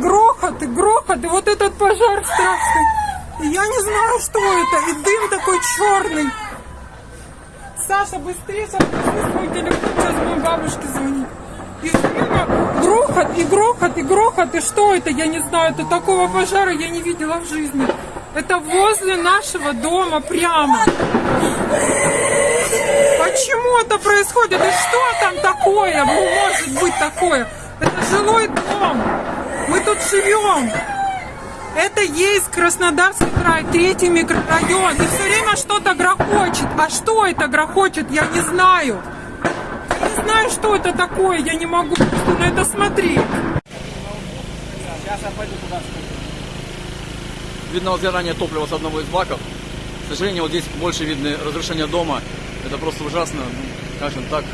грохот, и вот этот пожар страшный. И я не знаю, что это, и дым такой черный. Саша, быстрее, сейчас свой телефон, сейчас моей бабушке звонить. И время грохот, и грохот, и грохот, и что это, я не знаю, это такого пожара я не видела в жизни. Это возле нашего дома прямо. Почему это происходит? И что там такое? Ну, может быть такое? Это жилой дом. Живем. Это есть Краснодарский край, третий микрорайон. И все время что-то грохочет. А что это грохочет, я не знаю. Я не знаю, что это такое, я не могу на это смотреть. Видно возгорание топлива с одного из баков. К сожалению, вот здесь больше видны разрушения дома. Это просто ужасно. Ну, так,